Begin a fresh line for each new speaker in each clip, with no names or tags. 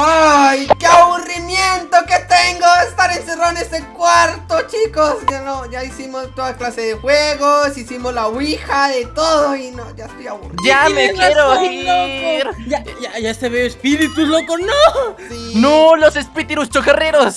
¡Ay, qué aburrimiento que tengo estar encerrado en este cuarto, chicos! Ya no, ya hicimos toda clase de juegos, hicimos la ouija, de todo y no, ya estoy aburrido.
¡Ya me quiero ir!
loco. Ya, ya, ya se ve espíritus, loco, no.
Sí,
¡No, los espíritus chocarreros!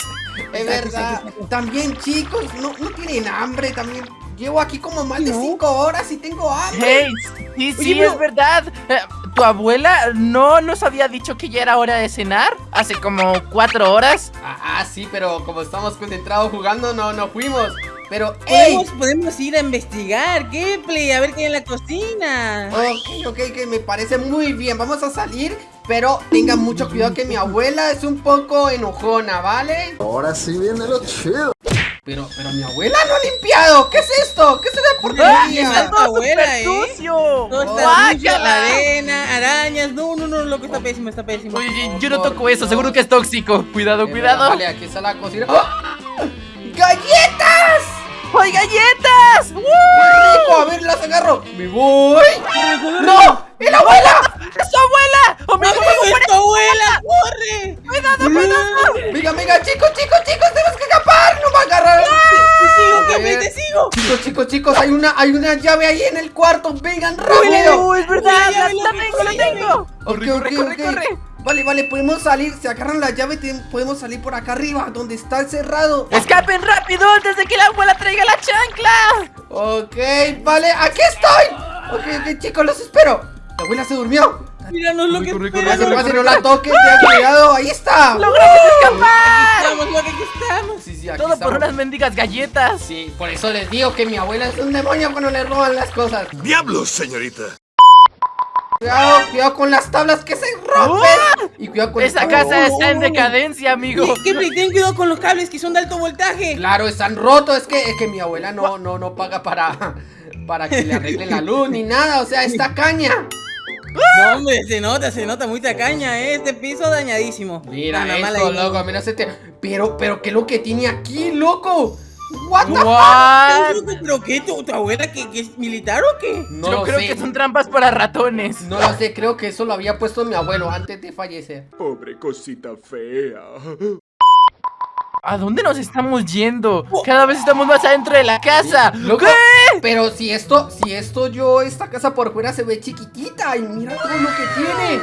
Es verdad. También, chicos, no, no tienen hambre, también. Llevo aquí como más de 5 horas y tengo hambre.
¡Hey! Sí, sí,
Oye, pero-
es verdad. Eh, ¿Tu abuela no nos había dicho que ya era hora de cenar? Hace como cuatro horas.
Ah, ah, sí, pero como estamos concentrados jugando, no, no fuimos. Pero, ¡ey!
Podemos, podemos ir a investigar, Gameplay, a ver qué hay en la cocina.
Ok, ok, que me parece muy bien. Vamos a salir, pero tengan mucho cuidado que mi abuela es un poco enojona, ¿vale?
Ahora sí viene lo chido.
Pero, pero mi abuela no ha limpiado. ¿Qué es esto? ¿Qué es esa
¡Ah!
porquería?
¡Qué falta, abuela,
¡Súper
eh!
sucio!
Todo está sucio, arena, arañas. No, no, no, loco, está pésimo, está pésimo.
Oye, yo no toco eso, seguro que es tóxico. Cuidado, cuidado.
Vale, aquí está la cocina. ¡Ah! ¡Galletas!
¡Hay galletas!
¡Qué rico! A ver, las agarro. ¡Me voy! ¡No! ¡Es la abuela!
¡Es su abuela! ¡Oh, ¡Amigo,
¡Amigo, es tu abuela! ¡Corre!
cuidado, cuidado!
Venga, venga, chicos, chicos, chicos, tenemos que escapar. No va a agarrar.
¡Te sigo, te sigo!
Chicos, chicos, chicos, hay una, hay una llave ahí en el cuarto. Vengan rápido.
¡Oh, es verdad! ¡La, tengo, la tengo! ¡Corre, corre, corre!
Vale, vale, podemos salir. Se agarran la llave y podemos salir por acá arriba, donde está cerrado.
¡Escapen rápido antes de que la abuela traiga la chancla!
Ok, vale, aquí estoy. Ok, ok, chicos, los espero. La abuela se durmió.
Míranos lo que
corre,
espera,
no la toques, ten cuidado. Ahí está.
¡Logramos escapar!
Estamos, aquí estamos.
Sí, sí, aquí
Todo por
estamos.
unas mendigas galletas.
Sí, por eso les digo que mi abuela es un demonio cuando le roban las cosas.
¡Diablos, señorita!
Cuidado, cuidado con las tablas que se rompen. Y cuidado con
Esa
el
casa está en decadencia, amigo.
Gameplay, ten cuidado con los cables que son de alto voltaje.
Claro, están rotos. Es que, es que mi abuela no, no, no paga para, para que le arreglen la luz ni nada. O sea, está caña.
No, hombre, se nota, se nota muy tacaña, ¿eh? Este piso dañadísimo.
Mira
mala
esto, loco. Mira este. Pero, pero, ¿qué es lo que tiene aquí, loco? What the
What?
Loco, ¿Pero qué? ¿Tu, tu abuela que, que es militar o qué?
No
Yo
lo
creo
sé.
que son trampas para ratones.
No lo sé, creo que eso lo había puesto mi abuelo antes de fallecer.
Pobre cosita fea.
¿A dónde nos estamos yendo? Cada vez estamos más adentro de la casa.
Loco,
¿Qué?
pero si esto, si esto yo, esta casa por fuera se ve chiquitita y mira todo lo que tiene.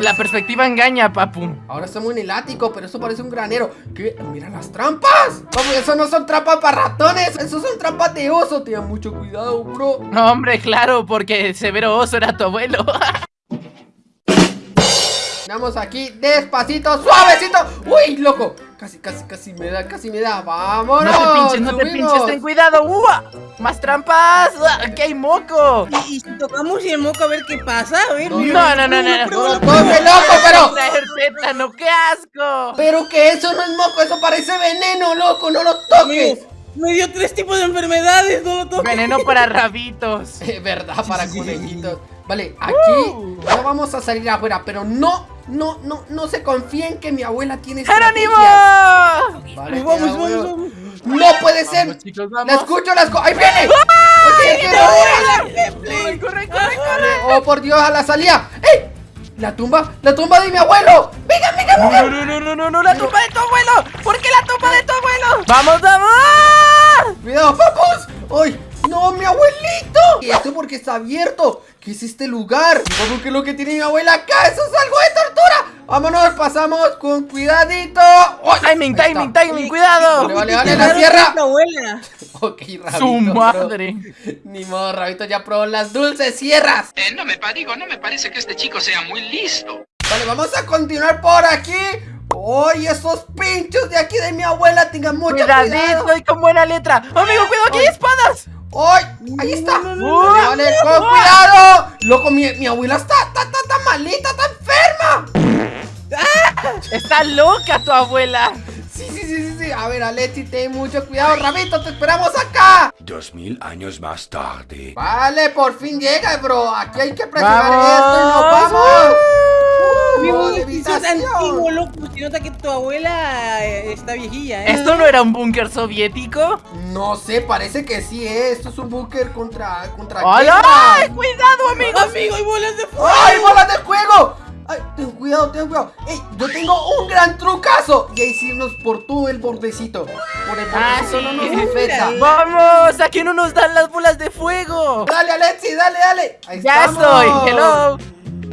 La perspectiva engaña, papu.
Ahora estamos en el ático, pero eso parece un granero. ¿Qué? Mira las trampas. Vamos, eso no son trampas para ratones, eso son trampas de oso. Ten mucho cuidado, bro.
No, hombre, claro, porque Severo Oso era tu abuelo.
Vamos aquí, despacito, suavecito. Uy, loco. Casi, casi, casi me da, casi me da. Vámonos.
No te pinches, no te pinches, ten cuidado. ¡Ua! ¡Más trampas! ¡Uah! ¡Aquí hay moco!
Y, y si tocamos el moco a ver qué pasa, a ver.
No,
no, no, no, no, no.
No, loco, pero.
Tétano, ¡qué asco!
Pero que eso no es moco, eso parece veneno, loco. No lo toques.
Me dio tres tipos de enfermedades, no lo toques.
Veneno para rabitos.
Es verdad, para
sí, sí,
conejitos. Vale, aquí
Uh.
ya vamos a salir afuera, pero no, no, no, no se confíen que mi abuela tiene
¡Jerónimo!
Vale,
Vamos,
cuidado,
vamos,
cuidado.
vamos.
No puede ser.
Vamos, chicos,
La
vamos.
escucho, la escucho. ¡Ahí viene!
¡Ah!
Oye, ¿qué hora?
¡Corre, corre, corre, corre!
¡Oh, por Dios, a la salida! ¡Ey! ¡La tumba! ¡La tumba de mi abuelo! ¡Venga, venga, venga!
No, no, no, no, no, no, la tumba de tu abuelo. ¿Por qué la tumba de tu abuelo? ¡Vamos, vamos!
¡Cuidado, papus! ¡Ay! ¡No, mi abuelito! ¿Y esto porque está abierto? ¿Qué es este lugar? ¿Cómo que es lo que tiene mi abuela acá? ¡Eso es algo de tortura! ¡Vámonos! Pasamos con cuidadito. ¡Ay!
Timing,
Ahí
timing,
está.
timing, cuidado.
Vale, vale, vale, la
que abuela.
Ok, Rabito.
Su
bro.
madre.
Ni modo, Rabito ya probó las dulces sierras.
Eh, no me digo, no me parece que este chico sea muy listo.
Vale, vamos a continuar por aquí. ¡Ay, esos pinchos de aquí de mi abuela! Tengan mucho
Cuidadito
cuidado.
y con buena letra. Amigo, cuidado, aquí hay espadas.
¡Ay! Ahí está.
no,
no,
Vale,
no,
vale,
no,
con cuidado. Loco, mi, mi abuela está, está, está, está malita, está enferma.
Está loca tu abuela.
Sí, sí, sí, sí, sí. A ver, Alexi, ten mucho cuidado. Rabito, te esperamos acá.
Dos mil años más tarde.
Vale, por fin llega, bro. Aquí hay que presionar esto y nos vamos. Uh,
Amigo,
modo de
si sos
habitación.
antiguo, loco, se nota que tu abuela eh, está viejilla, ¿eh?
¿Esto no era un búnker soviético?
No sé, parece que sí, ¿eh? Esto es un búnker contra, contra
¡Hola! ¡Ay, cuidado, amigo!
Amigo, hay bolas de fuego.
¡Ay, bolas de fuego! Ay, ten cuidado, ten cuidado. Ey, yo tengo un gran trucazo. Y ahí sí irnos por todo el bordecito. Por el
Ah,
bordecito no
sí.
nos afecta.
¡Vamos! ¡Aquí no nos dan las bolas de fuego!
Dale, Alexi, dale, dale. Ahí
¡Ya
estamos.
estoy! ¡Hello!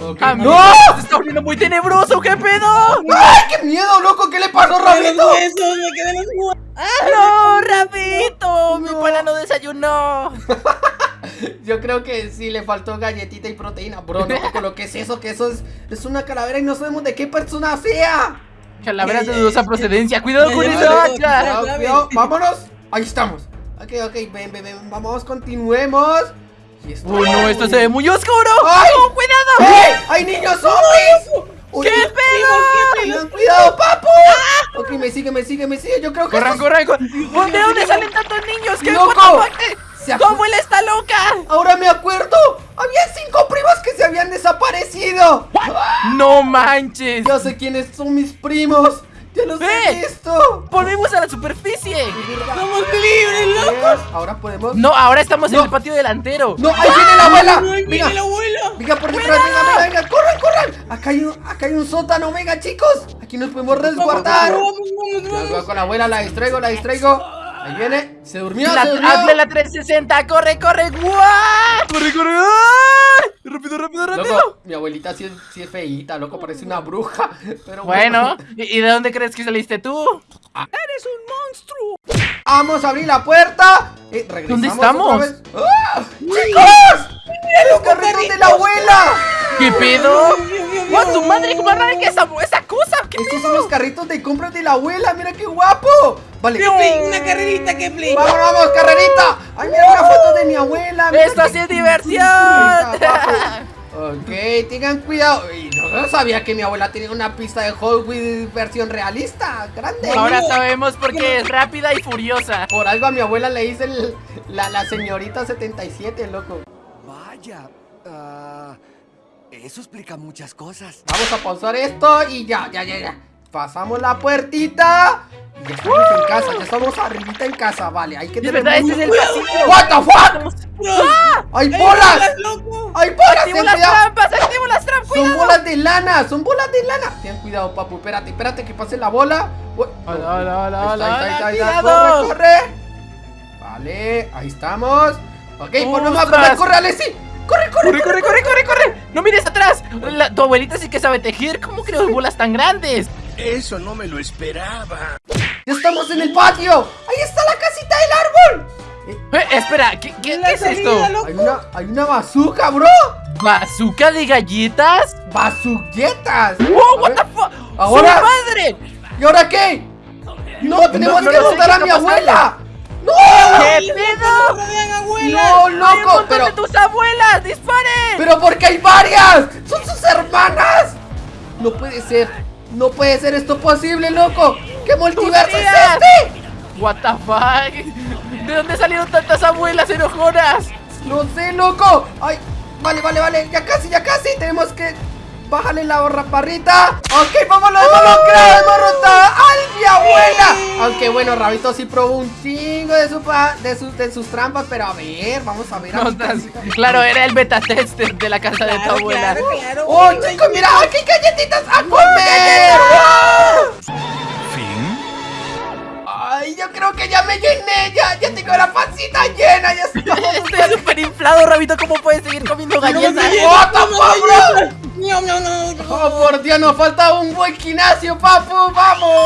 Ok, ¡No!
Se está volviendo muy tenebroso, ¿qué pedo?
¡Ay, qué miedo, loco! ¿Qué le pasó,
¡Me
Rabito?
¡Me quedé los huesos!
¡No, Rabito! Mi pana no desayunó.
Yo creo que sí le faltó galletita y proteína. Bro, no con lo que es eso, que eso es, es una calavera y no sabemos de qué persona sea.
Calaveras
Ya,
de dudosa procedencia. ¡Cuidado con esa hacha!
vámonos. Ahí estamos. Ok, ok, ven, ven, ven. Vamos, continuemos. Y esto-
¡Oh, no! ¡Esto se ve muy oscuro!
¡Ay!
¡Oh, cuidado!
¡Ey! ¡Hay niños zombies!
¡Qué pedo!
Cuidado, papu. Ok, me sigue, me sigue, me sigue. Yo creo que.
¡Corran, corran, corran! ¿De dónde salen tantos niños? ¿Qué
¡Loco!
¡Tu abuela está loca!
Ahora me acuerdo. Había cinco primos que se habían desaparecido.
¡No manches!
Yo sé quiénes son mis primos. Ya los he visto.
¡Volvimos a la superficie!
¡Somos libres, loco!
Ahora podemos.
No, ahora estamos
No.
en el patio delantero.
No, ahí viene la abuela.
¡Ay,
Venga,
viene el abuelo!
venga por detrás, venga, venga, venga, corran, corran. Acá hay un, acá hay un sótano, venga, chicos. Aquí nos podemos resguardar.
¡Vamos, vamos, vamos!
cuidado con la abuela, la distraigo, la distraigo. Ahí viene, se durmió,
La,
se durmió.
hazle la 360, corre, corre, ¡guau! ¡Corre, corre! ¡ay! ¡Rápido, rápido, rápido!
Loco, mi abuelita sí es, sí es feíta, loco, parece una bruja. Pero
Bueno, ¿y y de dónde crees que saliste tú?
Vamos a abrir la puerta. Eh, regresamos
¿Dónde estamos?
¡Ah! ¡Chicos! ¡Los carritos de la abuela!
¿Qué pedo? ¡Guau, tu madre, cómo arranca esa, esa cosa! ¿Qué
Estos son los carritos de compras de la abuela, mira qué guapo. Vale.
¡Qué play! ¡Una carrerita, qué play!
Vamos, vamos, carrerita. Ay, mira una foto de mi abuela. mira
¡Esto sí es diversión!
Ok, tengan cuidado. Y no sabía que mi abuela tenía una pista de Hot Wheels versión realista, grande.
Ahora sabemos por qué es rápida y furiosa.
Por algo a mi abuela le hice el- la, la señorita 77, loco.
Vaya, ah, eso explica muchas cosas.
Vamos a pausar esto y ya, ya, ya, ya. Pasamos la puertita. Y ya estamos en casa, ya estamos arribita en casa, vale. Hay que tener
verdad, este es el pasillo.
What the fuck? ¡Hay
¡Ay,
bolas!
loco!
¡Hay bolas!
¡Activo
Ten
las
cuidado.
trampas! ¡Activo las trampas!
Son
¡Cuidado!
bolas de lana, son bolas de lana. Ten cuidado, papu. Espérate, espérate que pase la bola.
Hola, hola, hola,
ahí está,
hola,
ahí está, ahí está, ahí está.
cuidado.
Corre, corre. Vale, ahí estamos. Ok, volvemos a correr, corre, Alexi. Corre, corre,
¡Corre, corre, corre, corre, corre! ¡No mires atrás! La- tu abuelita sí que sabe tejer. ¿Cómo creó bolas tan grandes?
Eso no me lo esperaba.
Ya estamos en el patio. Ahí está la casita del árbol.
Eh, espera, ¿qué, qué-
La
qué es
salida,
esto?
Hay una, hay una bazooka, bro.
¿Bazooka de galletas?
Bazuquetas.
¡Wow,
A
what
ver,
the fuck!
ahora-
¡Su madre!
¿Y ahora qué? No, tenemos
no
que
¿qué
a mi abuela. ¡No!
¿Qué pedo?
¡No,
¡Hay un
loco!
montón
Pero,
de tus abuelas! ¡Disparen!
pero porque hay varias. Son sus hermanas. No puede ser. No puede ser esto posible, loco. ¿Qué multiverso es este?
What the fuck? ¿De dónde salieron tantas abuelas enojonas?
No sé, loco. Ay, vale, vale, vale. Ya casi, ya casi. Tenemos que bajarle la raparrita. Ok, vámonos, vámonos, rotado a mi abuela. Aunque bueno, Rabito sí probó un chingo de, su pa- de, sus- de sus trampas. Pero a ver, vamos a ver. a
No,
casita.
claro, era el beta tester de la casa de tu abuela.
claro, claro.
¡Oh, chicos, mira! ¡Aquí hay galletitas a
¡Oh,
comer!
¿Fin?
¡Ay, yo creo que ya me llené! ¡Ya, ya tengo la pancita llena! ¡Ya!
Estoy súper inflado, Rabito. ¿Cómo puedes seguir comiendo galletas?
¡What the fuck, bro!
No, no, no, no.
¡Oh, por Dios! ¡Nos falta un buen gimnasio, papu! ¡Vamos!